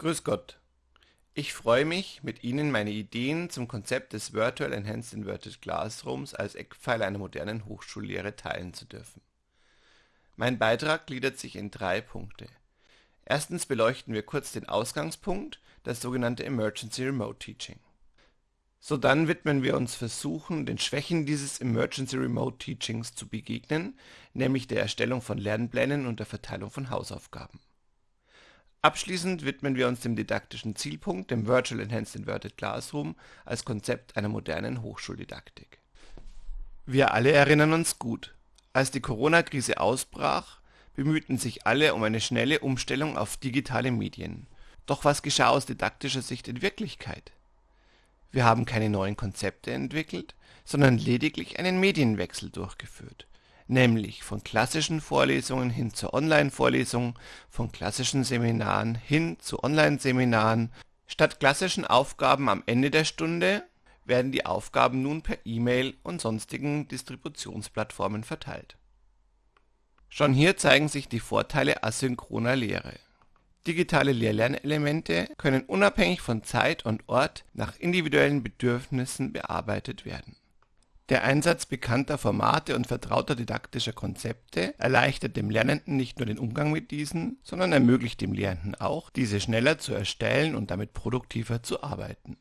Grüß Gott. Ich freue mich, mit Ihnen meine Ideen zum Konzept des Virtual Enhanced Inverted Classrooms als Eckpfeiler einer modernen Hochschullehre teilen zu dürfen. Mein Beitrag gliedert sich in drei Punkte. Erstens beleuchten wir kurz den Ausgangspunkt, das sogenannte Emergency Remote Teaching. Sodann widmen wir uns Versuchen, den Schwächen dieses Emergency Remote Teachings zu begegnen, nämlich der Erstellung von Lernplänen und der Verteilung von Hausaufgaben. Abschließend widmen wir uns dem didaktischen Zielpunkt, dem Virtual Enhanced Inverted Classroom als Konzept einer modernen Hochschuldidaktik. Wir alle erinnern uns gut, als die Corona-Krise ausbrach, bemühten sich alle um eine schnelle Umstellung auf digitale Medien. Doch was geschah aus didaktischer Sicht in Wirklichkeit? Wir haben keine neuen Konzepte entwickelt, sondern lediglich einen Medienwechsel durchgeführt nämlich von klassischen Vorlesungen hin zur Online-Vorlesung, von klassischen Seminaren hin zu Online-Seminaren. Statt klassischen Aufgaben am Ende der Stunde werden die Aufgaben nun per E-Mail und sonstigen Distributionsplattformen verteilt. Schon hier zeigen sich die Vorteile asynchroner Lehre. Digitale Lehr-Lernelemente können unabhängig von Zeit und Ort nach individuellen Bedürfnissen bearbeitet werden der Einsatz bekannter Formate und vertrauter didaktischer Konzepte erleichtert dem Lernenden nicht nur den Umgang mit diesen, sondern ermöglicht dem Lehrenden auch, diese schneller zu erstellen und damit produktiver zu arbeiten.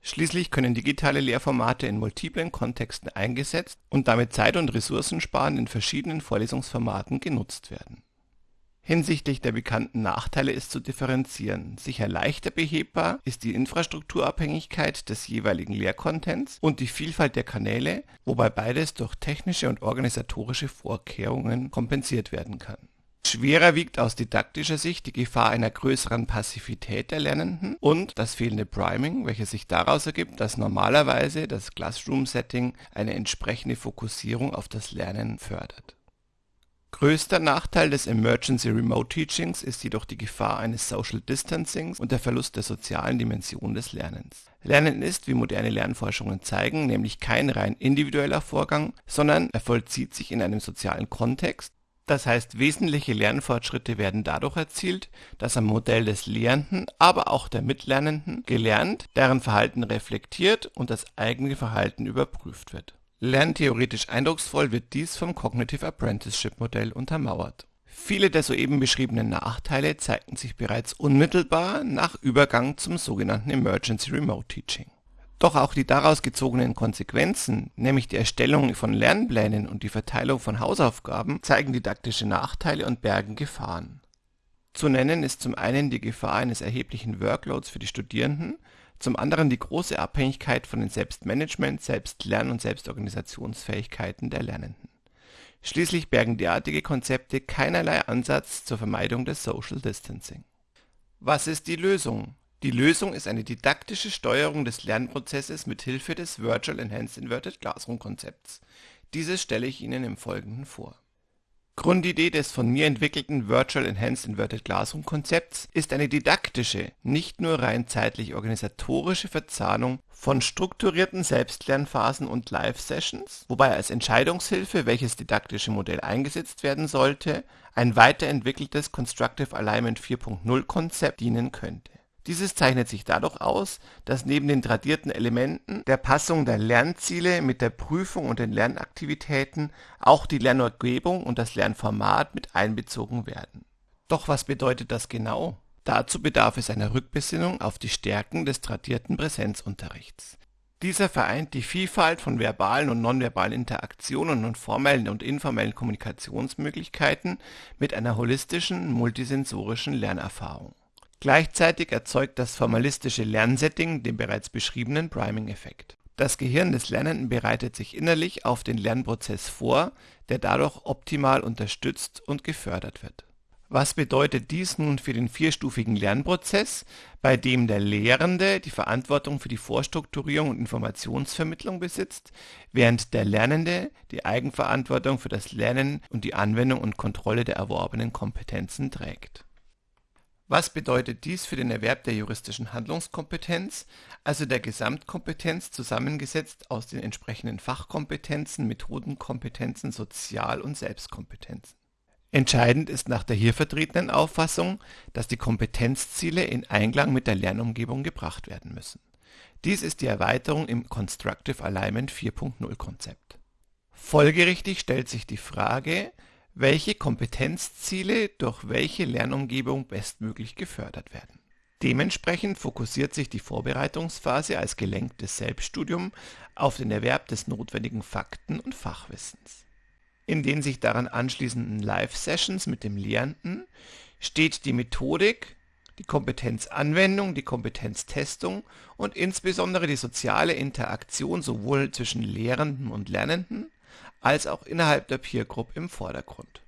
Schließlich können digitale Lehrformate in multiplen Kontexten eingesetzt und damit zeit- und ressourcensparend in verschiedenen Vorlesungsformaten genutzt werden Hinsichtlich der bekannten Nachteile ist zu differenzieren. Sicher leichter behebbar ist die Infrastrukturabhängigkeit des jeweiligen Lehrcontents und die Vielfalt der Kanäle, wobei beides durch technische und organisatorische Vorkehrungen kompensiert werden kann. Schwerer wiegt aus didaktischer Sicht die Gefahr einer größeren Passivität der Lernenden und das fehlende Priming, welches sich daraus ergibt, dass normalerweise das Classroom-Setting eine entsprechende Fokussierung auf das Lernen fördert Größter Nachteil des Emergency Remote Teachings ist jedoch die Gefahr eines Social Distancings und der Verlust der sozialen Dimension des Lernens. Lernen ist, wie moderne Lernforschungen zeigen, nämlich kein rein individueller Vorgang, sondern er vollzieht sich in einem sozialen Kontext, das heißt wesentliche Lernfortschritte werden dadurch erzielt, dass am Modell des Lehrenden, aber auch der Mitlernenden gelernt, deren Verhalten reflektiert und das eigene Verhalten überprüft wird Lerntheoretisch eindrucksvoll wird dies vom Cognitive Apprenticeship Modell untermauert. Viele der soeben beschriebenen Nachteile zeigten sich bereits unmittelbar nach Übergang zum sogenannten Emergency Remote Teaching. Doch auch die daraus gezogenen Konsequenzen, nämlich die Erstellung von Lernplänen und die Verteilung von Hausaufgaben, zeigen didaktische Nachteile und bergen Gefahren. Zu nennen ist zum einen die Gefahr eines erheblichen Workloads für die Studierenden zum anderen die große Abhängigkeit von den Selbstmanagement Selbstlern und Selbstorganisationsfähigkeiten der Lernenden. Schließlich bergen derartige Konzepte keinerlei Ansatz zur Vermeidung des Social Distancing. Was ist die Lösung? Die Lösung ist eine didaktische Steuerung des Lernprozesses mit Hilfe des Virtual Enhanced Inverted Classroom Konzepts. Dieses stelle ich Ihnen im Folgenden vor Grundidee des von mir entwickelten Virtual Enhanced Inverted Classroom Konzepts ist eine didaktische, nicht nur rein zeitlich-organisatorische Verzahnung von strukturierten Selbstlernphasen und Live-Sessions, wobei als Entscheidungshilfe, welches didaktische Modell eingesetzt werden sollte, ein weiterentwickeltes Constructive Alignment 4.0 Konzept dienen könnte dieses zeichnet sich dadurch aus, dass neben den tradierten Elementen der Passung der Lernziele mit der Prüfung und den Lernaktivitäten auch die Lernumgebung und das Lernformat mit einbezogen werden. Doch was bedeutet das genau? Dazu bedarf es einer Rückbesinnung auf die Stärken des tradierten Präsenzunterrichts. Dieser vereint die Vielfalt von verbalen und nonverbalen Interaktionen und formellen und informellen Kommunikationsmöglichkeiten mit einer holistischen multisensorischen Lernerfahrung Gleichzeitig erzeugt das formalistische Lernsetting den bereits beschriebenen Priming-Effekt. Das Gehirn des Lernenden bereitet sich innerlich auf den Lernprozess vor, der dadurch optimal unterstützt und gefördert wird. Was bedeutet dies nun für den vierstufigen Lernprozess, bei dem der Lehrende die Verantwortung für die Vorstrukturierung und Informationsvermittlung besitzt, während der Lernende die Eigenverantwortung für das Lernen und die Anwendung und Kontrolle der erworbenen Kompetenzen trägt was bedeutet dies für den Erwerb der juristischen Handlungskompetenz, also der Gesamtkompetenz zusammengesetzt aus den entsprechenden Fachkompetenzen, Methodenkompetenzen, Sozial und Selbstkompetenzen Entscheidend ist nach der hier vertretenen Auffassung, dass die Kompetenzziele in Einklang mit der Lernumgebung gebracht werden müssen. Dies ist die Erweiterung im Constructive Alignment 4.0 Konzept. Folgerichtig stellt sich die Frage, welche Kompetenzziele durch welche Lernumgebung bestmöglich gefördert werden. Dementsprechend fokussiert sich die Vorbereitungsphase als gelenktes Selbststudium auf den Erwerb des notwendigen Fakten und Fachwissens. In den sich daran anschließenden Live-Sessions mit dem Lehrenden steht die Methodik, die Kompetenzanwendung, die Kompetenztestung und insbesondere die soziale Interaktion sowohl zwischen Lehrenden und Lernenden als auch innerhalb der Peer Group im Vordergrund.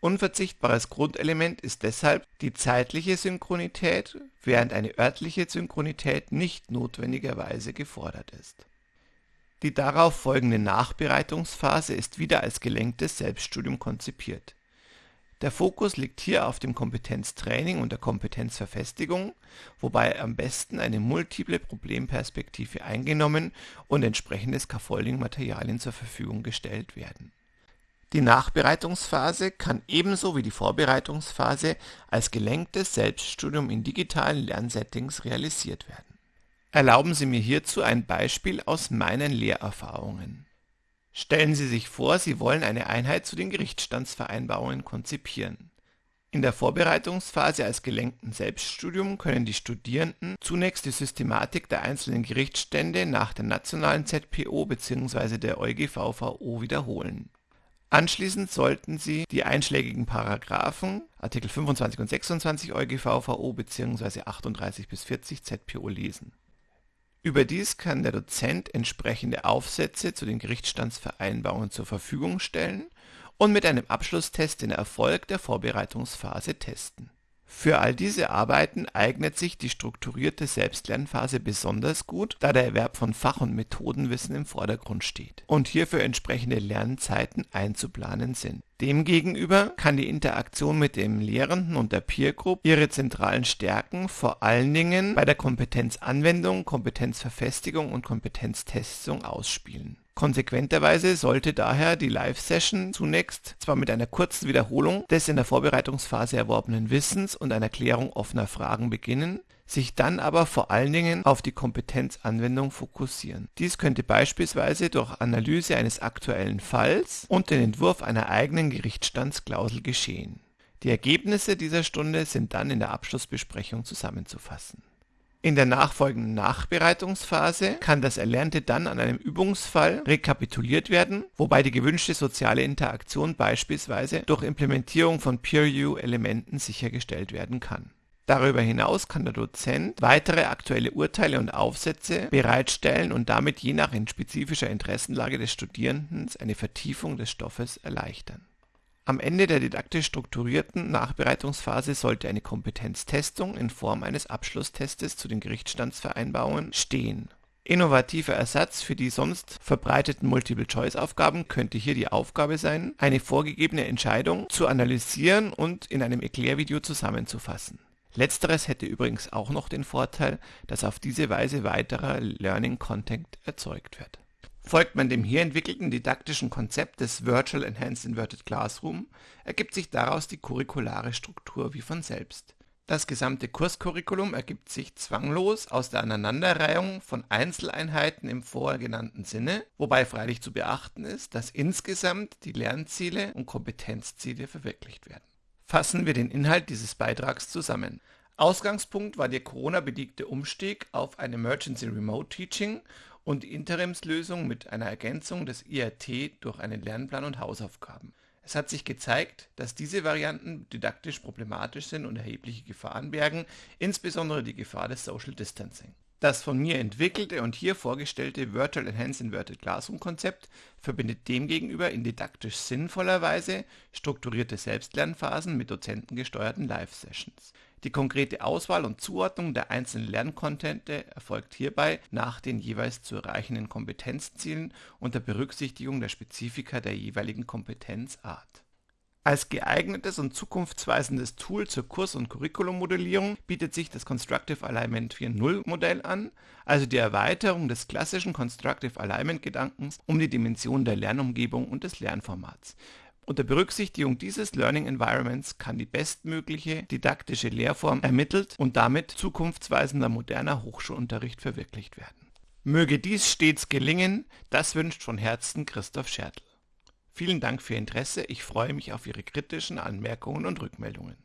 Unverzichtbares Grundelement ist deshalb die zeitliche Synchronität, während eine örtliche Synchronität nicht notwendigerweise gefordert ist. Die darauf folgende Nachbereitungsphase ist wieder als gelenktes Selbststudium konzipiert der Fokus liegt hier auf dem Kompetenztraining und der Kompetenzverfestigung, wobei am besten eine multiple Problemperspektive eingenommen und entsprechende Scaffolding-Materialien zur Verfügung gestellt werden. Die Nachbereitungsphase kann ebenso wie die Vorbereitungsphase als gelenktes Selbststudium in digitalen Lernsettings realisiert werden. Erlauben Sie mir hierzu ein Beispiel aus meinen Lehrerfahrungen Stellen Sie sich vor, Sie wollen eine Einheit zu den Gerichtsstandsvereinbarungen konzipieren. In der Vorbereitungsphase als gelenkten Selbststudium können die Studierenden zunächst die Systematik der einzelnen Gerichtsstände nach der nationalen ZPO bzw. der EuGVVO wiederholen. Anschließend sollten sie die einschlägigen Paragraphen Artikel 25 und 26 EuGVVO bzw. 38 bis 40 ZPO lesen Überdies kann der Dozent entsprechende Aufsätze zu den Gerichtsstandsvereinbarungen zur Verfügung stellen und mit einem Abschlusstest den Erfolg der Vorbereitungsphase testen für all diese Arbeiten eignet sich die strukturierte Selbstlernphase besonders gut, da der Erwerb von Fach und Methodenwissen im Vordergrund steht und hierfür entsprechende Lernzeiten einzuplanen sind. Demgegenüber kann die Interaktion mit dem Lehrenden und der Peer Group ihre zentralen Stärken vor allen Dingen bei der Kompetenzanwendung, Kompetenzverfestigung und Kompetenztestung ausspielen Konsequenterweise sollte daher die Live-Session zunächst zwar mit einer kurzen Wiederholung des in der Vorbereitungsphase erworbenen Wissens und einer Klärung offener Fragen beginnen, sich dann aber vor allen Dingen auf die Kompetenzanwendung fokussieren. Dies könnte beispielsweise durch Analyse eines aktuellen Falls und den Entwurf einer eigenen Gerichtsstandsklausel geschehen. Die Ergebnisse dieser Stunde sind dann in der Abschlussbesprechung zusammenzufassen in der nachfolgenden Nachbereitungsphase kann das Erlernte dann an einem Übungsfall rekapituliert werden, wobei die gewünschte soziale Interaktion beispielsweise durch Implementierung von Peer-Review-Elementen sichergestellt werden kann. Darüber hinaus kann der Dozent weitere aktuelle Urteile und Aufsätze bereitstellen und damit je nach spezifischer Interessenlage des Studierenden eine Vertiefung des Stoffes erleichtern am Ende der didaktisch strukturierten Nachbereitungsphase sollte eine Kompetenztestung in Form eines Abschlusstestes zu den Gerichtsstandsvereinbarungen stehen. Innovativer Ersatz für die sonst verbreiteten Multiple-Choice-Aufgaben könnte hier die Aufgabe sein, eine vorgegebene Entscheidung zu analysieren und in einem Erklärvideo zusammenzufassen. Letzteres hätte übrigens auch noch den Vorteil, dass auf diese Weise weiterer Learning-Content erzeugt wird Folgt man dem hier entwickelten didaktischen Konzept des Virtual Enhanced Inverted Classroom, ergibt sich daraus die curriculare Struktur wie von selbst. Das gesamte Kurscurriculum ergibt sich zwanglos aus der Aneinanderreihung von Einzeleinheiten im vorgenannten Sinne, wobei freilich zu beachten ist, dass insgesamt die Lernziele und Kompetenzziele verwirklicht werden. Fassen wir den Inhalt dieses Beitrags zusammen. Ausgangspunkt war der Corona-bedingte Umstieg auf ein Emergency Remote Teaching und die Interimslösung mit einer Ergänzung des IRT durch einen Lernplan und Hausaufgaben. Es hat sich gezeigt, dass diese Varianten didaktisch problematisch sind und erhebliche Gefahren bergen, insbesondere die Gefahr des Social Distancing. Das von mir entwickelte und hier vorgestellte Virtual Enhanced Inverted Classroom Konzept verbindet demgegenüber in didaktisch sinnvoller Weise strukturierte Selbstlernphasen mit dozentengesteuerten Live-Sessions. Die konkrete Auswahl und Zuordnung der einzelnen Lerncontente erfolgt hierbei nach den jeweils zu erreichenden Kompetenzzielen unter Berücksichtigung der Spezifika der jeweiligen Kompetenzart. Als geeignetes und zukunftsweisendes Tool zur Kurs und Curriculummodellierung bietet sich das Constructive Alignment 4.0 Modell an, also die Erweiterung des klassischen Constructive Alignment Gedankens um die Dimension der Lernumgebung und des Lernformats Unter Berücksichtigung dieses Learning Environments kann die bestmögliche didaktische Lehrform ermittelt und damit zukunftsweisender moderner Hochschulunterricht verwirklicht werden. Möge dies stets gelingen, das wünscht von Herzen Christoph Schertl. Vielen Dank für Ihr Interesse, ich freue mich auf Ihre kritischen Anmerkungen und Rückmeldungen.